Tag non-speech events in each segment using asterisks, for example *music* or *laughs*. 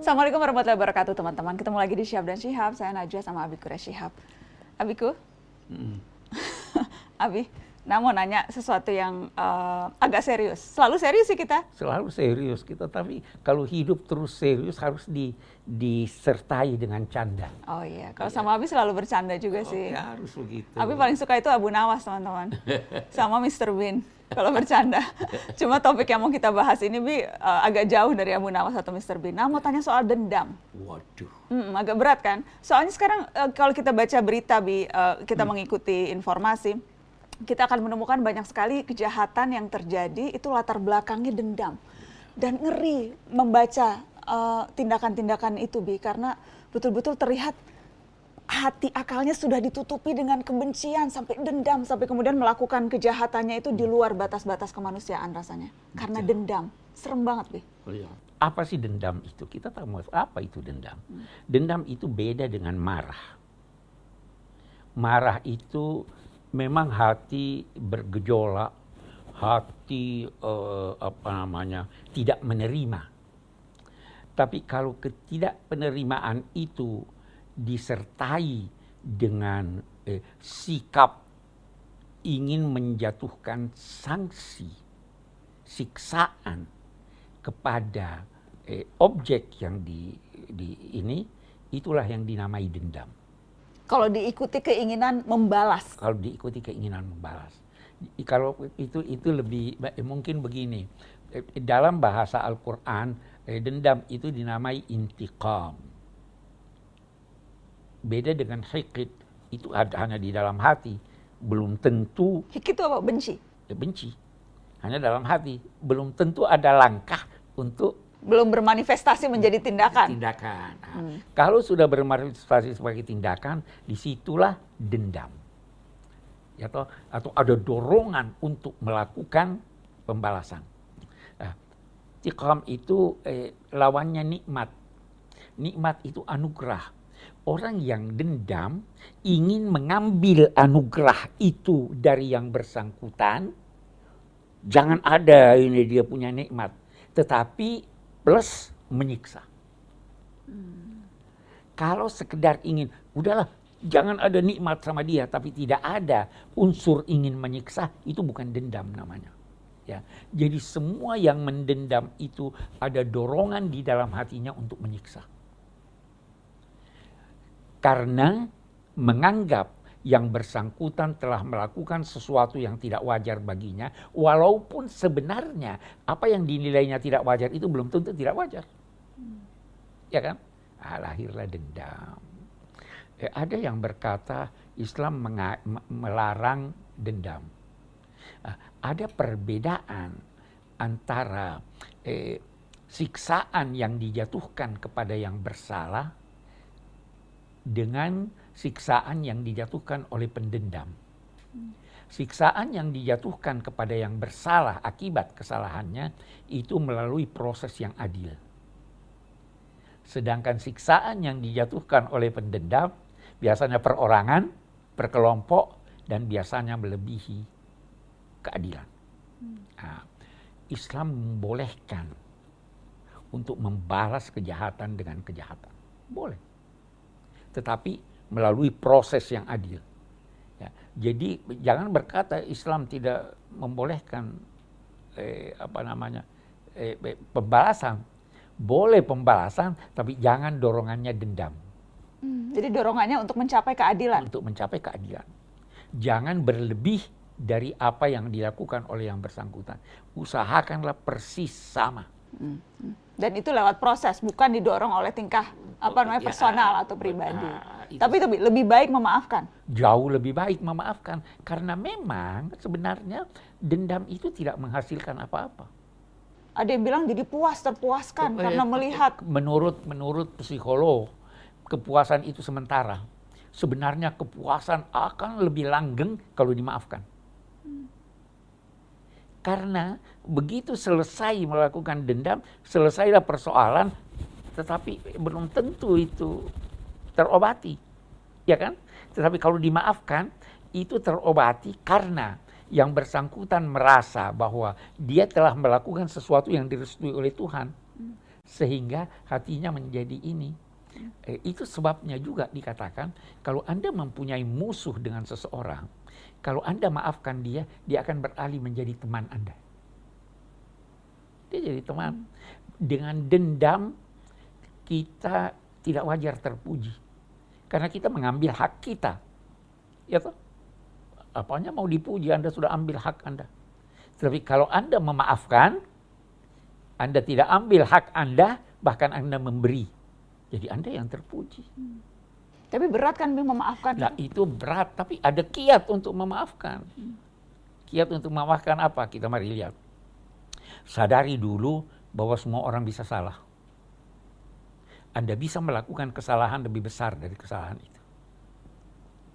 Assalamualaikum warahmatullahi wabarakatuh teman-teman. Ketemu lagi di Syihab dan Syihab. Saya Najwa sama Abiku Syihab. Abiku? Hmm. *laughs* Abi, Nah, mau nanya sesuatu yang uh, agak serius. Selalu serius sih kita. Selalu serius kita, tapi kalau hidup terus serius harus di, disertai dengan canda. Oh iya, kalau sama Abi selalu bercanda juga oh, sih. Ya, harus begitu. Abi paling suka itu Abu Nawas, teman-teman. *laughs* sama Mr. Bean kalau bercanda. Cuma topik yang mau kita bahas ini Bi uh, agak jauh dari Abu Nawas atau Mr. Bean. Nah, mau tanya soal dendam. Waduh. Hmm, agak berat kan? Soalnya sekarang uh, kalau kita baca berita Bi, uh, kita hmm. mengikuti informasi kita akan menemukan banyak sekali kejahatan yang terjadi itu latar belakangnya dendam dan ngeri membaca tindakan-tindakan uh, itu bi karena betul-betul terlihat hati akalnya sudah ditutupi dengan kebencian sampai dendam sampai kemudian melakukan kejahatannya itu di luar batas-batas kemanusiaan rasanya karena dendam serem banget bi. Oh, iya. Apa sih dendam itu? Kita tahu apa itu dendam. Hmm. Dendam itu beda dengan marah. Marah itu memang hati bergejolak, hati uh, apa namanya tidak menerima. Tapi kalau ketidakpenerimaan itu disertai dengan eh, sikap ingin menjatuhkan sanksi, siksaan kepada eh, objek yang di, di ini, itulah yang dinamai dendam. Kalau diikuti keinginan membalas. Kalau diikuti keinginan membalas. Kalau itu itu lebih mungkin begini. Dalam bahasa Al-Qur'an eh, dendam itu dinamai intiqam. Beda dengan hikit itu ada hanya di dalam hati, belum tentu. Hikit itu apa? Benci. Ya, benci. Hanya dalam hati, belum tentu ada langkah untuk belum bermanifestasi menjadi tindakan. Tindakan. Nah, hmm. Kalau sudah bermanifestasi sebagai tindakan, di situlah dendam. Ya, atau, atau ada dorongan untuk melakukan pembalasan. Nah, tikam itu eh, lawannya nikmat. Nikmat itu anugerah. Orang yang dendam ingin mengambil anugerah itu dari yang bersangkutan. Jangan ada ini dia punya nikmat. Tetapi plus menyiksa. Kalau sekedar ingin, udahlah jangan ada nikmat sama dia, tapi tidak ada unsur ingin menyiksa, itu bukan dendam namanya. Ya, jadi semua yang mendendam itu ada dorongan di dalam hatinya untuk menyiksa. Karena menganggap yang bersangkutan telah melakukan sesuatu yang tidak wajar baginya, walaupun sebenarnya apa yang dinilainya tidak wajar itu belum tentu tidak wajar. Hmm. Ya kan? Ah, lahirlah dendam. Eh, ada yang berkata Islam melarang dendam. Ah, ada perbedaan antara eh, siksaan yang dijatuhkan kepada yang bersalah dengan siksaan yang dijatuhkan oleh pendendam. Siksaan yang dijatuhkan kepada yang bersalah akibat kesalahannya itu melalui proses yang adil. Sedangkan siksaan yang dijatuhkan oleh pendendam biasanya perorangan, perkelompok, dan biasanya melebihi keadilan. Nah, Islam membolehkan untuk membalas kejahatan dengan kejahatan. Boleh. Tetapi melalui proses yang adil. Ya, jadi jangan berkata Islam tidak membolehkan eh, apa namanya eh, pembalasan. Boleh pembalasan, tapi jangan dorongannya dendam. Hmm, jadi dorongannya untuk mencapai keadilan. Untuk mencapai keadilan. Jangan berlebih dari apa yang dilakukan oleh yang bersangkutan. Usahakanlah persis sama. Hmm. hmm. Dan itu lewat proses, bukan didorong oleh tingkah apa namanya ya, personal atau pribadi. Nah, itu. Tapi itu lebih baik memaafkan. Jauh lebih baik memaafkan karena memang sebenarnya dendam itu tidak menghasilkan apa-apa. Ada yang bilang jadi puas terpuaskan eh, karena melihat. Menurut menurut psikolog kepuasan itu sementara. Sebenarnya kepuasan akan lebih langgeng kalau dimaafkan. Hmm. Karena begitu selesai melakukan dendam, selesailah persoalan, tetapi belum tentu itu terobati. Ya kan? Tetapi kalau dimaafkan, itu terobati karena yang bersangkutan merasa bahwa dia telah melakukan sesuatu yang direstui oleh Tuhan. sehingga hatinya menjadi ini. Eh, itu sebabnya juga dikatakan kalau Anda mempunyai musuh dengan seseorang, kalau Anda maafkan dia, dia akan beralih menjadi teman Anda. Dia jadi teman. Dengan dendam kita tidak wajar terpuji. Karena kita mengambil hak kita. Ya toh? Apanya mau dipuji, Anda sudah ambil hak Anda. Tapi kalau Anda memaafkan, Anda tidak ambil hak Anda, bahkan Anda memberi. Jadi Anda yang terpuji. Hmm. Tapi berat kan memaafkan? Nah itu berat, tapi ada kiat untuk memaafkan. Hmm. Kiat untuk memaafkan apa? Kita mari lihat. Sadari dulu bahwa semua orang bisa salah. Anda bisa melakukan kesalahan lebih besar dari kesalahan itu.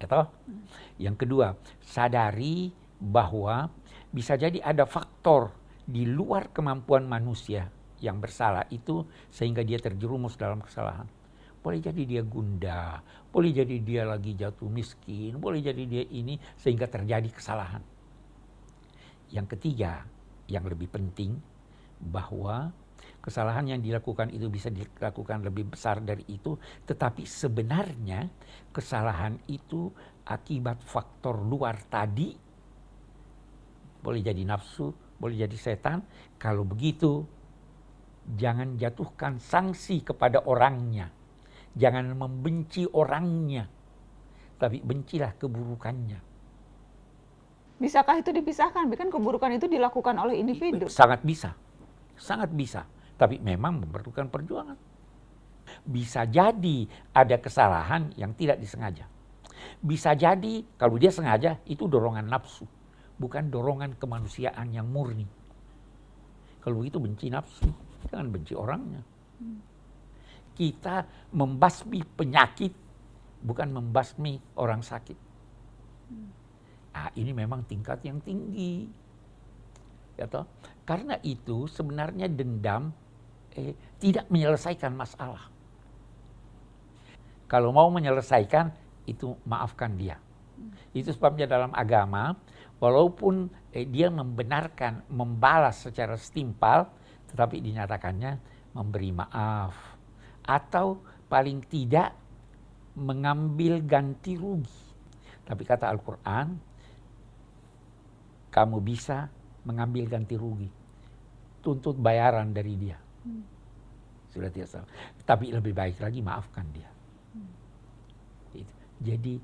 Atau hmm. yang kedua, sadari bahwa bisa jadi ada faktor di luar kemampuan manusia yang bersalah itu sehingga dia terjerumus dalam kesalahan. Boleh jadi dia gundah, boleh jadi dia lagi jatuh miskin, boleh jadi dia ini sehingga terjadi kesalahan. Yang ketiga, yang lebih penting bahwa kesalahan yang dilakukan itu bisa dilakukan lebih besar dari itu, tetapi sebenarnya kesalahan itu akibat faktor luar tadi, boleh jadi nafsu, boleh jadi setan. Kalau begitu, jangan jatuhkan sanksi kepada orangnya, jangan membenci orangnya, tapi bencilah keburukannya. Bisakah itu dipisahkan? Kan keburukan itu dilakukan oleh individu. Sangat bisa, sangat bisa tapi memang memerlukan perjuangan. Bisa jadi ada kesalahan yang tidak disengaja. Bisa jadi kalau dia sengaja itu dorongan nafsu, bukan dorongan kemanusiaan yang murni. Kalau begitu benci nafsu, jangan benci orangnya. Kita membasmi penyakit, bukan membasmi orang sakit. Nah, ini memang tingkat yang tinggi. Ya? Karena itu sebenarnya dendam eh, tidak menyelesaikan masalah. Kalau mau menyelesaikan, itu maafkan dia. Itu sebabnya dalam agama, walaupun eh, dia membenarkan, membalas secara setimpal, tetapi dinyatakannya memberi maaf. Atau paling tidak mengambil ganti rugi. Tapi kata Al-Quran, kamu bisa mengambil ganti rugi. Tuntut bayaran dari dia. Hmm. Sudah tidak salah. Tapi lebih baik lagi maafkan dia. Hmm. Jadi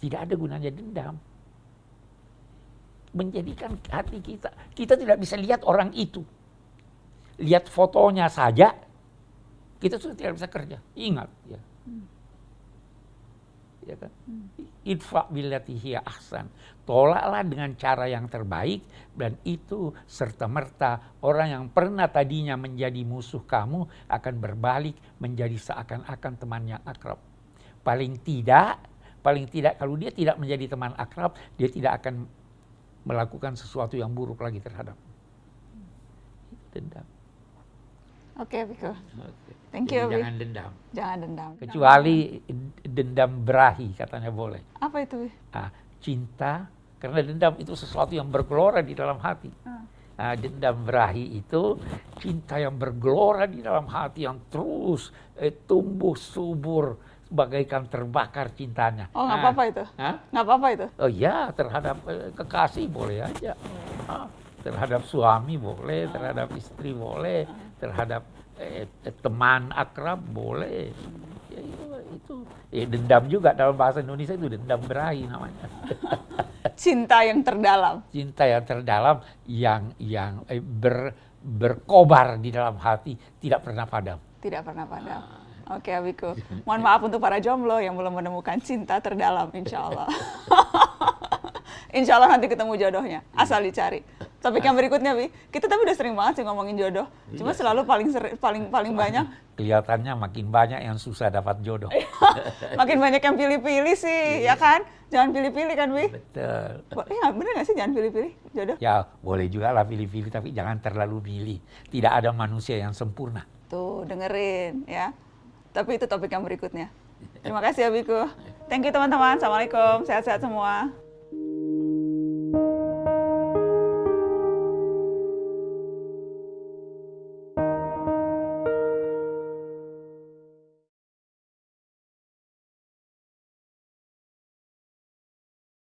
tidak ada gunanya dendam. Menjadikan hati kita, kita tidak bisa lihat orang itu. Lihat fotonya saja, kita sudah tidak bisa kerja. Ingat ya. Hmm ya kan? Hmm. Idfa billati ahsan. Tolaklah dengan cara yang terbaik dan itu serta merta orang yang pernah tadinya menjadi musuh kamu akan berbalik menjadi seakan-akan teman yang akrab. Paling tidak, paling tidak kalau dia tidak menjadi teman akrab, dia tidak akan melakukan sesuatu yang buruk lagi terhadap. Dendam. Oke, okay, Biko. Okay. Thank you, Jadi Jangan dendam. Jangan dendam. Kecuali dendam berahi, katanya boleh. Apa itu? Ah, cinta, karena dendam itu sesuatu yang bergelora di dalam hati. Ah. Nah, dendam berahi itu cinta yang bergelora di dalam hati yang terus eh, tumbuh subur bagaikan terbakar cintanya. Oh nggak nah, apa-apa itu? Nggak apa-apa itu? Oh iya terhadap eh, kekasih boleh aja. Ah, terhadap suami boleh, terhadap istri boleh, terhadap eh, eh, teman akrab boleh. Ya itu, itu eh, dendam juga dalam bahasa Indonesia itu dendam berahi namanya. *laughs* Cinta yang terdalam. Cinta yang terdalam yang yang eh, ber, berkobar di dalam hati tidak pernah padam. Tidak pernah padam. Oke, Abiku. *laughs* Mohon maaf untuk para jomblo yang belum menemukan cinta terdalam, insya Allah. *laughs* insya Allah nanti ketemu jodohnya, asal dicari. Topik yang berikutnya, Bi. Kita tapi udah sering banget sih ngomongin jodoh. Cuma iya. selalu paling seri, paling paling banyak. Kelihatannya makin banyak yang susah dapat jodoh. *laughs* makin banyak yang pilih-pilih sih, iya. ya kan? Jangan pilih-pilih kan, Bi? Betul. Ya, bener gak sih jangan pilih-pilih jodoh? Ya, boleh juga lah pilih-pilih, tapi jangan terlalu pilih. Tidak ada manusia yang sempurna. Tuh, dengerin ya. Tapi itu topik yang berikutnya. Terima kasih ya, Biku. Thank you teman-teman. Assalamualaikum. Sehat-sehat semua.